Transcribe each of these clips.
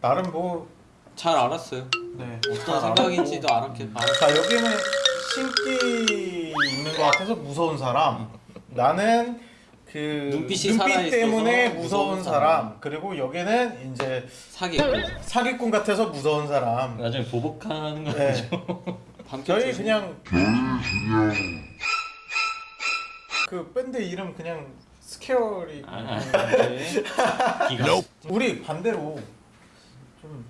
나름 뭐 잘 알았어요. 네. 어떤 생각인지도 알았게 알았. 자 여기는 신기 있는 것 같아서 무서운 사람. 나는 그 눈빛이 눈빛 때문에 무서운 무서운 사람. 사람. 그리고 여기는 이제 사기. 사기꾼 같아서 무서운 사람. 나중에 보복하는 거 네. 밤 저희 그냥 그 밴드 이름 그냥 스케어리. 아, 아. 네. 기가 우리 반대로 좀나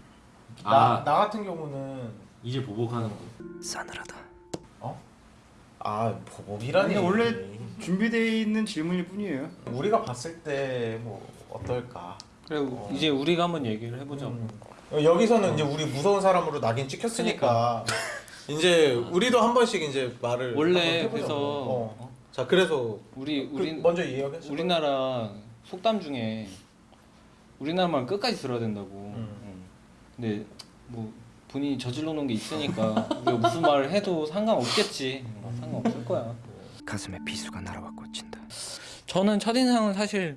아. 나 같은 경우는 이제 보복하는 거. 어? 아 보복이라니. 원래 준비되어 있는 질문일 뿐이에요. 우리가 봤을 때 뭐 어떨까? 그래 이제 우리가 한번 얘기를 해보자. 음. 어, 여기서는 이제 우리 무서운 사람으로 낙인 찍혔으니까 이제 우리도 한 번씩 이제 말을 원래. 그래서 어. 어? 자 그래서 우리 그 우리 먼저 이야기했어. 우리나라 속담 중에 우리나라 말 끝까지 들어야 된다고. 음. 음. 근데 뭐 본인이 저질러 놓은 게 있으니까 우리가 무슨 말을 해도 상관없겠지. 뭐 상관없을 거야. 가슴에 비수가 날아와 꽂힌다. 저는 첫인상은 사실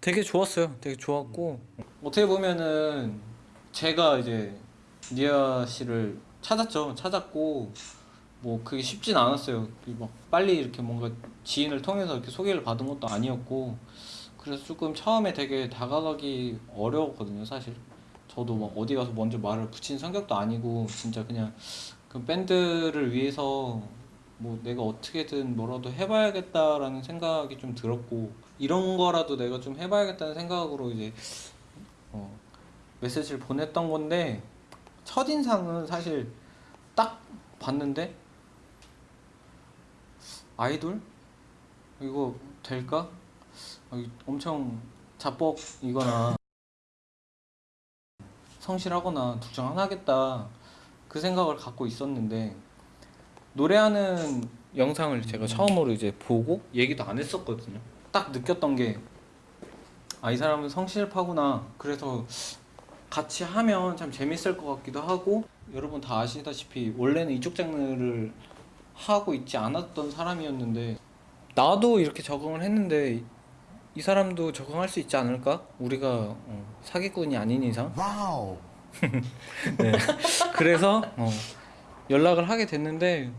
되게 좋았어요. 되게 좋았고 어떻게 보면은 제가 이제 니아 씨를 찾았죠. 찾았고 뭐 그게 쉽진 않았어요. 그막 빨리 이렇게 뭔가 지인을 통해서 이렇게 소개를 받은 것도 아니었고 그래서 조금 처음에 되게 다가가기 어려웠거든요. 사실 저도 막 어디 가서 먼저 말을 붙인 성격도 아니고 진짜 그냥 그 밴드를 위해서 뭐 내가 어떻게든 뭐라도 해봐야겠다라는 생각이 좀 들었고 이런 거라도 내가 좀 해봐야겠다는 생각으로 이제 어, 메시지를 보냈던 건데 첫인상은 사실 딱 봤는데 아이돌 이거 될까? 아, 이- 엄청 자뻑이거나 성실하거나 둘 중 하나겠다 그 생각을 갖고 있었는데 노래하는 영상을 제가 처음으로 이제 보고 얘기도 안 했었거든요. 딱 느꼈던 게 아 이 사람은 성실파구나. 그래서 같이 하면 참 재밌을 것 같기도 하고 여러분 다 아시다시피 원래는 이쪽 장르를 하고 있지 않았던 사람이었는데 나도 이렇게 적응을 했는데 이 사람도 적응할 수 있지 않을까? 우리가 어, 사기꾼이 아닌 이상. 네. 그래서 어, 연락을 하게 됐는데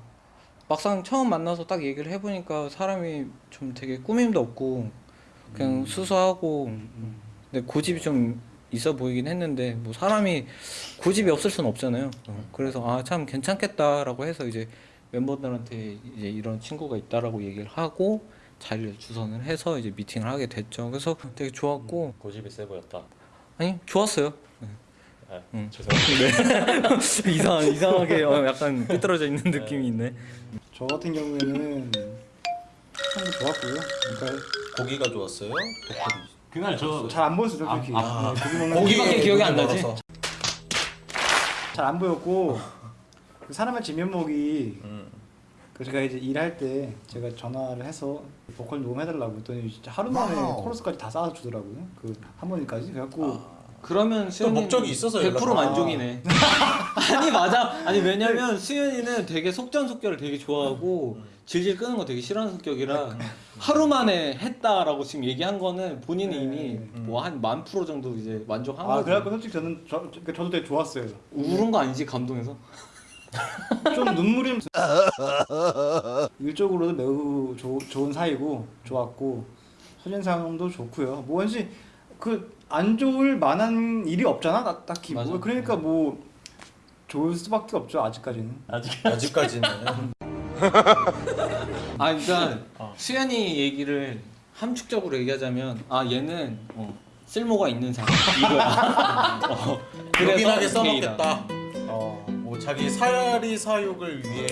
막상 처음 만나서 딱 얘기를 해보니까 사람이 좀 되게 꾸밈도 없고 그냥 수수하고 근데 고집이 좀 있어 보이긴 했는데 뭐 사람이 고집이 없을 수는 없잖아요. 어, 그래서 아 참 괜찮겠다라고 해서 이제 멤버들한테 이제 이런 친구가 있다라고 얘기를 하고 자리를 주선을 해서 이제 미팅을 하게 됐죠. 그래서 되게 좋았고 고집이 세 보였다. 아니 좋았어요. 아, 음. 죄송합니다. 이상 이상하게 어, 약간 삐뚤어져 있는 느낌이 있네. 저 같은 경우에는 참 좋았고요. 그러니까 고기가 좋았어요. 그날 저 잘 안 보였어요, 솔직히. 아, 아. 네, 고기 먹는 고기 밖에 기억이 안 나지? 잘 안 보였고 그 사람의 진면목이 음. 그 제가 이제 일할 때 제가 전화를 해서 보컬 녹음해달라고 했더니 진짜 하루 만에 코러스까지 다 쌓아 주더라고요. 그 하모니까지 그래갖고 그러면 수현이 목적이 있어서 100% 연락- 만족이네. 아니 맞아. 아니 왜냐면 수현이는 되게 속전속결을 되게 좋아하고 질질 끄는 거 되게 싫어하는 성격이라 하루 만에 했다라고 지금 얘기한 거는 본인이 네. 이미 뭐 한 만 프로 정도 이제 만족한 아 거죠. 그래갖고 솔직히 저는 저, 저, 저도 되게 좋았어요. 울은 거 아니지 감동해서? 좀 눈물이 일적으로도 매우 조, 좋은 사이고 좋았고 첫인상도 좋고요. 뭐든지 그 안 좋을 만한 일이 없잖아 나, 딱히 뭐 맞아. 그러니까 뭐 좋을 수밖에 없죠 아직까지는. 아직 아직까지는 아 그러니까 어. 수현이 얘기를 함축적으로 얘기하자면 아 얘는 어, 쓸모가 있는 사람 이거야. 어, 게이다. 써먹겠다. 어, 뭐 자기 사리 사욕을 위해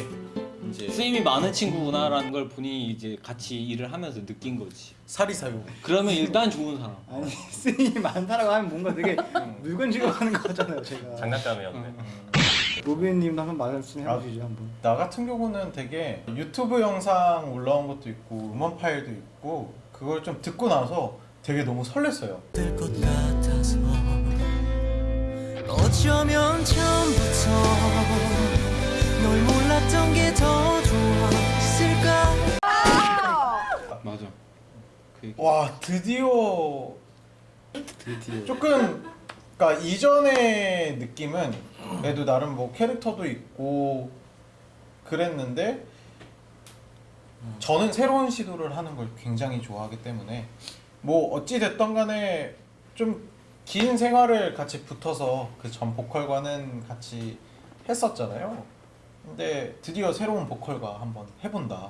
이제 수임이 많은 친구구나라는 걸 본인이 이제 같이 일을 하면서 느낀 거지. 사리 사욕. 그러면 일단 좋은 사람. 아니 스님이 많다라고 하면 뭔가 되게 물건 취급하는 거잖아요 제가. 장난감이었네. 로빈님도 한번 말씀 아. 해주시죠 한번. 나 같은 경우는 되게 유튜브 영상 올라온 것도 있고 음원 파일도 있고 그걸 좀 듣고 나서 되게 너무 설렜어요. 어쩌면 처음부터 널 몰랐던 게 더 좋았을까 맞아. 그. 와 드디어 드디어. 조금 그러니까 이전의 느낌은 그래도 나름 뭐 캐릭터도 있고 그랬는데 저는 새로운 시도를 하는 걸 굉장히 좋아하기 때문에 뭐 어찌 됐던 간에 좀 긴 생활을 같이 붙어서 그 전 보컬과는 같이 했었잖아요. 근데 드디어 새로운 보컬과 한번 해본다.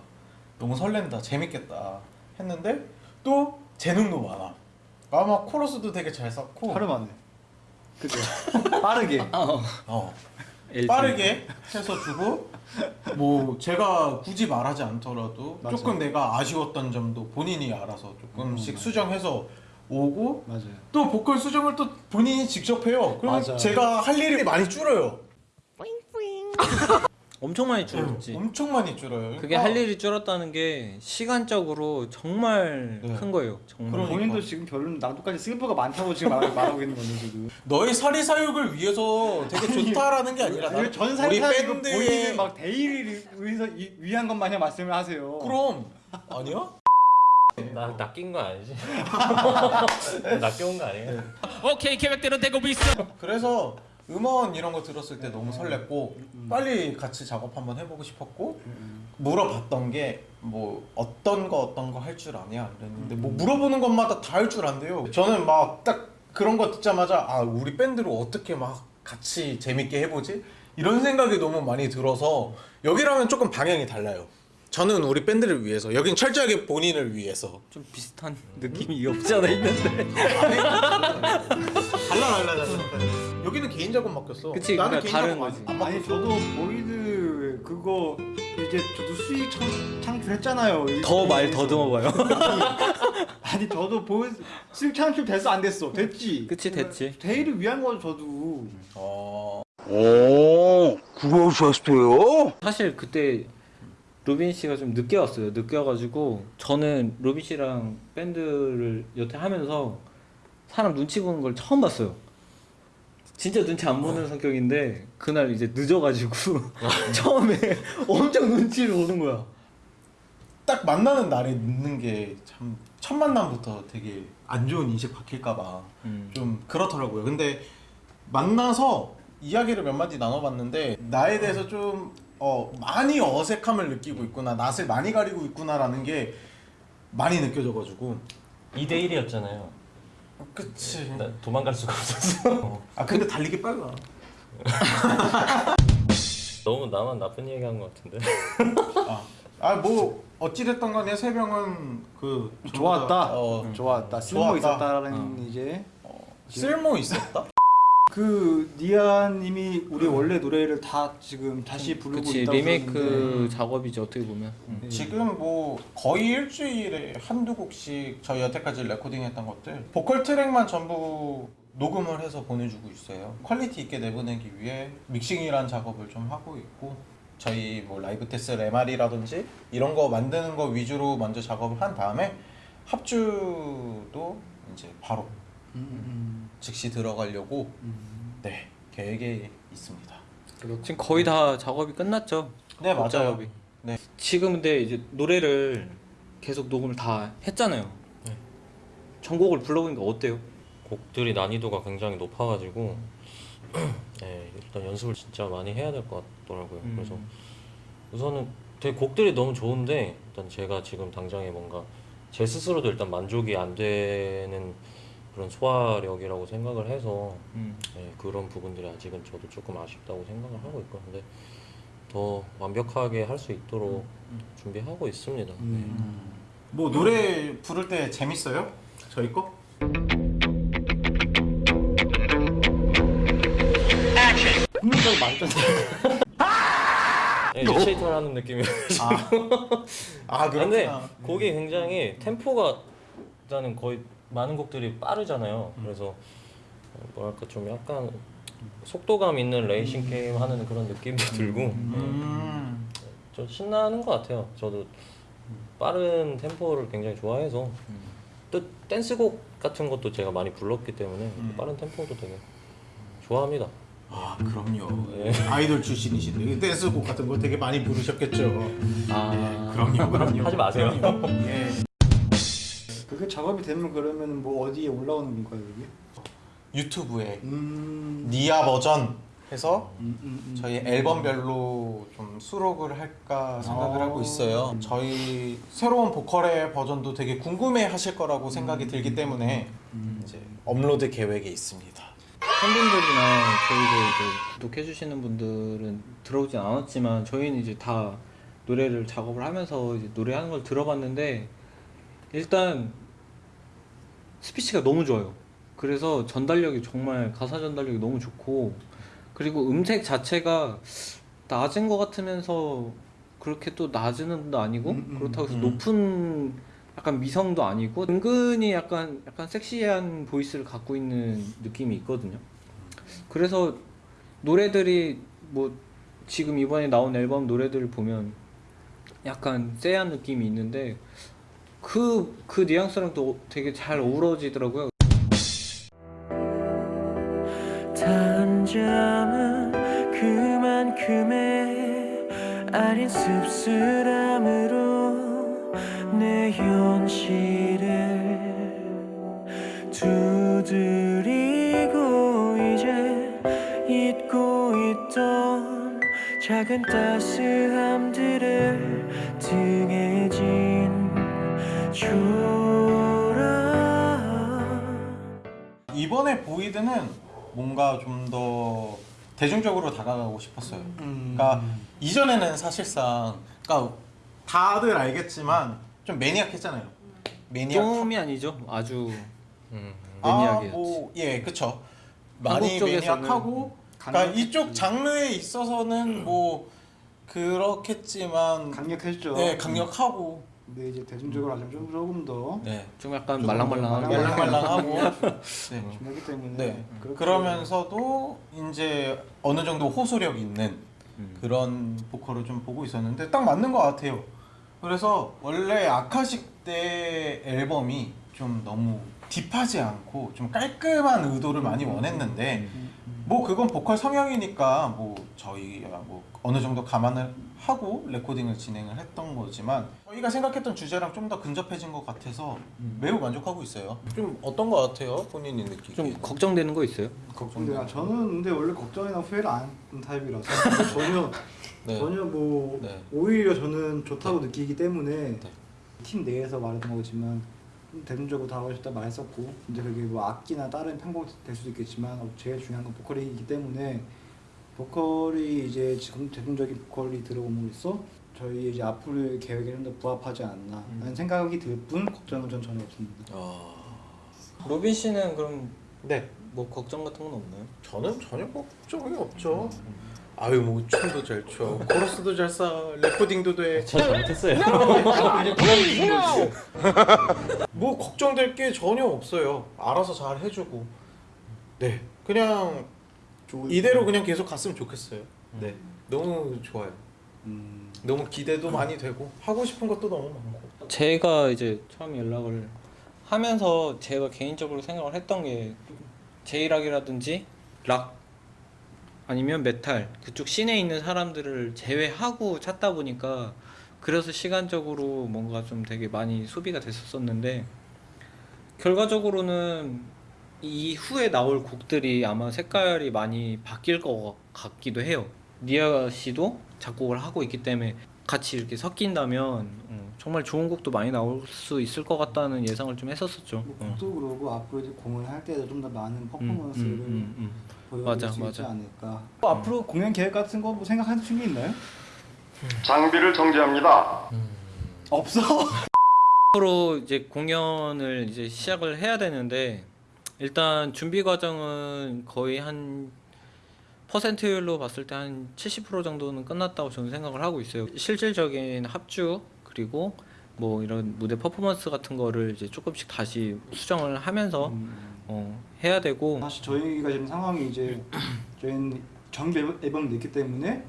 너무 설렌다. 재밌겠다. 했는데 또 재능도 많아. 아마 코러스도 되게 잘 썼고 하루 만에. 그죠? 빠르게. 어, LG. 빠르게 해서 주고 뭐 제가 굳이 말하지 않더라도 맞아요. 조금 내가 아쉬웠던 점도 본인이 알아서 조금씩 수정해서 오고 맞아요. 또 보컬 수정을 또 본인이 직접 해요. 맞아. 제가 할 일이 많이 줄어요. 엄청 많이 줄었지. 엄청 많이 줄어요. 그게 그러니까 할 일이 줄었다는 게 시간적으로 정말 네. 큰 거예요. 정말. 그러니까. 본인도 지금 결론 나도까지 슬퍼가 많다고 지금 말, 말하고 있는 건데 지금. 너의 사리 사욕을 위해서 되게 좋다라는 게 아니라 전 우리 사이사이고 밴드의 본인은 막 대의를 위해서 이- 위한 것 마냥 말씀을 하세요. 그럼 아니야? 나 낚인 거 아니지? 낚여온 거 아니에요? 오케이 계획대로 되고 있어. 그래서 음원 이런 거 들었을 때 너무 설렜고 빨리 같이 작업 한번 해보고 싶었고 물어봤던 게 뭐 어떤 거 어떤 거 할 줄 아냐 그랬는데 뭐 물어보는 것마다 다 할 줄 안돼요. 저는 막 딱 그런 거 듣자마자 아 우리 밴드로 어떻게 막 같이 재밌게 해보지? 이런 생각이 너무 많이 들어서 여기랑은 조금 방향이 달라요 저는 우리 밴드를 위해서 여긴 철저하게 본인을 위해서 좀 비슷한 느낌이 없지 않아 있는데. 달라 달라 달라 여기는 개인 작업 맡겼어 그치, 나는 그러니까 개인 다른 작업 거지. 안 아니 맡겼어 저도 보이드 그거 이제 저도 수익 창, 창출했잖아요. 더 말 더듬어봐요. 아니 저도 보이드 수익 창출 됐어 안 됐어 됐지. 그치, 됐지. 대의를 위한 거죠 저도. 어... 오, 그러셨어요? 사실 그때 로빈 씨가 좀 늦게 왔어요. 늦게 와가지고 저는 로빈 씨랑 밴드를 여태 하면서 사람 눈치 보는 걸 처음 봤어요. 진짜 눈치 안 보는 성격인데 그날 이제 늦어가지고 처음에 엄청 눈치를 보는 거야. 딱 만나는 날에 늦는 게 참 첫 만남부터 되게 안 좋은 인식 박힐까봐 음. 좀 그렇더라고요. 근데 만나서 이야기를 몇 마디 나눠봤는데 나에 대해서 좀 어, 많이 어색함을 느끼고 있구나, 낯을 많이 가리고 있구나라는 게 많이 느껴져가지고. 2대 1이었잖아요. 그치. 나 도망갈 수가 없었어. 아 근데 달리기 빨라. 너무 나만 나쁜 얘기 한 것 같은데. 아 뭐 어찌됐던 간에 세 명은 그 좋았다. 어, 좋았다. 쓸모 좋았다. 있었다라는 이제 쓸모 있었다. 그 니아님이 우리 원래 노래를 다 지금 다시 부르고 그치 있다고 리메이크 작업이지 어떻게 보면. 음. 지금 뭐 거의 일주일에 한두 곡씩 저희 여태까지 레코딩했던 것들 보컬 트랙만 전부 녹음을 해서 보내주고 있어요. quality 있게 내보내기 위해 믹싱이란 작업을 좀 하고 있고 저희 뭐 라이브 테스트 MR이라든지 이런 거 만드는 거 위주로 먼저 작업을 한 다음에 합주도 이제 바로 음, 즉시 들어가려고 음, 네 계획에 있습니다. 지금 거의 다 작업이 끝났죠. 네곡 맞아요. 작업이. 네. 지금 근데 이제 노래를 계속 녹음을 다 했잖아요. 네. 전곡을 불러보니까 어때요? 곡들이 난이도가 굉장히 높아가지고 네, 일단 연습을 진짜 많이 해야 될 것 같더라고요. 음. 그래서 우선은 되게 곡들이 너무 좋은데 일단 제가 지금 당장에 뭔가 제 스스로도 일단 만족이 안 되는 그런 소화력이라고 생각을 해서 음. 네, 그런 부분들이 아직은 저도 조금 아쉽다고 생각을 하고 있고 근데 더 완벽하게 할 수 있도록 준비하고 있습니다. 네. 음. 뭐 노래 부를 때 재밌어요? 저희 거? 흥미가 많잖아요. 네, 리체이터를 하는 느낌이 아, 아 근데 그렇구나. 곡이 굉장히 템포가 일단은 거의 많은 곡들이 빠르잖아요. 그래서 어, 뭐랄까 좀 약간 속도감 있는 레이싱 게임 하는 그런 느낌도 들고 음. 좀 신나는 것 같아요. 저도 빠른 템포를 굉장히 좋아해서 또 댄스곡 같은 것도 제가 많이 불렀기 때문에 음. 빠른 템포도 되게 좋아합니다. 아 그럼요. 네. 아이돌 출신이신데 댄스곡 같은 거 되게 많이 부르셨겠죠. 아 그럼요, 그럼요. 하지 마세요. 예. 그게 작업이 되면 그러면 뭐 어디에 올라오는 건가요 여기? 유튜브에 음. 니아 버전 해서 음, 음, 음. 저희 앨범별로 좀 수록을 할까 생각을 아. 하고 있어요. 저희 새로운 보컬의 버전도 되게 궁금해 하실 거라고 생각이 들기 때문에 이제 업로드 계획에 있습니다. 팬분들이나 저희도 이제 구독해 주시는 분들은 들어오진 않았지만 저희는 이제 다 노래를 작업을 하면서 이제 노래하는 걸 들어봤는데 일단 스피치가 너무 좋아요. 그래서 전달력이 정말 가사 전달력이 너무 좋고 그리고 음색 자체가 낮은 것 같으면서 그렇게 또 낮은 음도 아니고 음, 음, 그렇다고 해서 음. 높은 약간 미성도 아니고 은근히 약간 약간 섹시한 보이스를 갖고 있는 느낌이 있거든요. 그래서 노래들이 뭐 지금 이번에 나온 앨범 노래들을 보면 약간 쎄한 느낌이 있는데 그 그 뉘앙스랑 또 되게 잘 어우러지더라고요. 단잠은 그만큼의 아린 씁쓸함으로 내 현실을 두드리고 이제 잊고 있던 작은 따스함 이번에 보이드는 뭔가 좀 더 대중적으로 다가가고 싶었어요. 음. 그러니까 이전에는 사실상 그러니까 다들 알겠지만 좀 매니악했잖아요. 매니악. 좀이 아니죠. 아주 음. 매니악이었지. 뭐, 예, 그쵸. 많이 매니악하고, 그러니까. 이쪽 장르에 있어서는 뭐 그렇겠지만, 강력했죠. 네, 강력하고, 근데 이제 대중적으로 하자면 좀 조금 더 네, 좀 약간 좀 말랑말랑하게 말랑말랑하고, 네. 중요하기 때문에 네. 그렇게 그러면서도 이제 어느 정도 호소력 있는 음. 그런 보컬을 좀 보고 있었는데 딱 맞는 것 같아요. 그래서 원래 아카식 때 앨범이 좀 너무 딥하지 않고 좀 깔끔한 의도를 많이 원했는데 뭐 그건 보컬 성향이니까 뭐 저희가 뭐 어느 정도 감안을 하고 레코딩을 진행을 했던 거지만 저희가 생각했던 주제랑 좀 더 근접해진 것 같아서 매우 만족하고 있어요. 좀 어떤 것 같아요, 본인이 느끼기? 좀 걱정되는 거 있어요? 근데 아, 저는 근데 원래 걱정이나 후회를 안 하는 타입이라서 전혀 네. 전혀 뭐 네. 오히려 저는 좋다고 느끼기 때문에 팀 내에서 말했던 거지만 좀 대중적으로 다가가고 싶다 말했었고 이제 그게 뭐 악기나 다른 편곡 될 수도 있겠지만 어, 제일 중요한 건 보컬이기 때문에 보컬이 이제 지금 대중적인 보컬이 들어옴으로써 저희 이제 앞으로의 계획에 좀더 부합하지 않나 라는 생각이 들 뿐 걱정은 전 전혀 없습니다. 어... 로빈 씨는 그럼 네. 뭐 걱정 같은 건 없나요? 저는 전혀 걱정이 없죠. 아유 뭐 춤도 잘 춰, 코러스도 잘 싸, 레코딩도 돼. 저 잘못했어요. 뭐 걱정될 게 전혀 없어요. 알아서 잘 해주고. 네, 그냥 이대로 그냥 계속 갔으면 좋겠어요. 네, 너무 좋아요. 음, 너무 기대도 많이 되고 하고 싶은 것도 너무 많고. 제가 이제 처음 연락을 하면서 제가 개인적으로 생각을 했던 게 J-rock이라든지 락 아니면 메탈 그쪽 scene에 있는 사람들을 제외하고 찾다 보니까 그래서 시간적으로 뭔가 좀 되게 많이 소비가 됐었었는데 결과적으로는 이후에 나올 곡들이 아마 색깔이 많이 바뀔 것 같기도 해요. 니아 씨도 작곡을 하고 있기 때문에 같이 이렇게 섞인다면 어, 정말 좋은 곡도 많이 나올 수 있을 것 같다는 예상을 좀 했었었죠. 뭐 어. 곡도 그러고 앞으로 이제 공연을 할 때도 좀 더 많은 음, 퍼포먼스를 음, 음, 보여줄 맞아, 수 있지 맞아. 않을까. 뭐 앞으로 공연 계획 같은 거 뭐 생각하신 게 있나요? 장비를 정지합니다. 없어. 앞으로 이제 공연을 이제 시작을 해야 되는데 일단 준비 과정은 거의 한 퍼센트율로 봤을 때 한 70% 정도는 끝났다고 저는 생각을 하고 있어요. 실질적인 합주 그리고 뭐 이런 무대 퍼포먼스 같은 거를 이제 조금씩 다시 수정을 하면서 어, 해야 되고 사실 저희가 지금 상황이 이제 저희는 정규 앨범- 냈기 때문에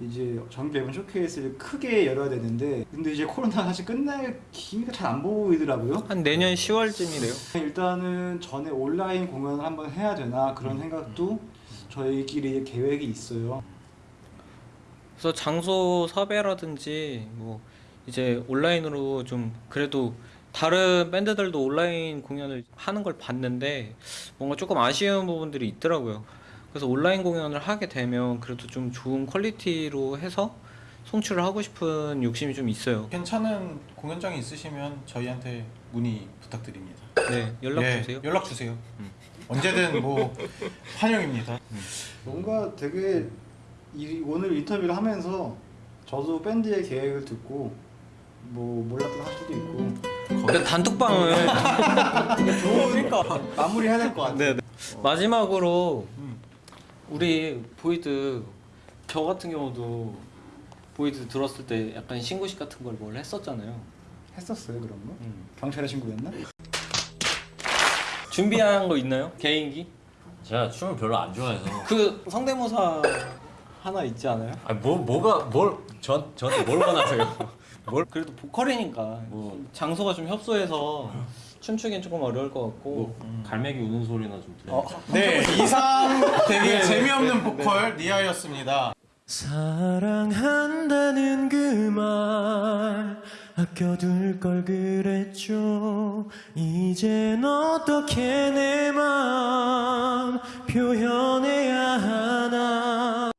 이제 정규 앨범 쇼케이스를 크게 열어야 되는데 근데 이제 코로나 사실 끝날 기미가 잘 안 보이더라고요. 한 내년 10월쯤이래요. 일단은 전에 온라인 공연을 한번 해야 되나 음. 그런 생각도 저희끼리 계획이 있어요. 그래서 장소 섭외라든지 뭐 이제 온라인으로 좀 그래도 다른 밴드들도 온라인 공연을 하는 걸 봤는데 뭔가 조금 아쉬운 부분들이 있더라고요. 그래서 온라인 공연을 하게 되면 그래도 좀 좋은 퀄리티로 해서 송출을 하고 싶은 욕심이 좀 있어요. 괜찮은 공연장이 있으시면 저희한테 문의 부탁드립니다. 네, 연락 예, 주세요. 연락 주세요. 언제든 뭐 환영입니다. 뭔가 되게 이, 오늘 인터뷰를 하면서 저도 밴드의 계획을 듣고 뭐 몰랐던 사실도 있고 근데 단톡방을 좋은 마무리 해야 될 것 같아요. 네, 네. 마지막으로 우리 보이드 저 같은 경우도 보이드 들었을 때 약간 신고식 같은 걸 뭘 했었잖아요. 했었어요 그런 거? 음. 경찰에 신고했나? 준비한 거 있나요? 개인기? 제가 춤을 별로 안 좋아해서 그 성대모사 하나 있지 않아요? 아니 뭐 뭐가 뭘전 저한테 뭘 원하세요? 뭘 그래도 보컬이니까 뭐. 장소가 좀 협소해서 춤추기엔 조금 어려울 것 같고 뭐 갈매기 우는 소리나 좀 들려. 어. 네, 이상 되게 재미없는 보컬 니아였습니다. 사랑한다는 그 말 아껴둘 걸 그랬죠 이젠 어떻게 내 맘 표현해야 하나